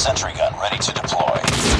sentry gun ready to deploy.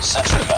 Central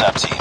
WhatsApp team.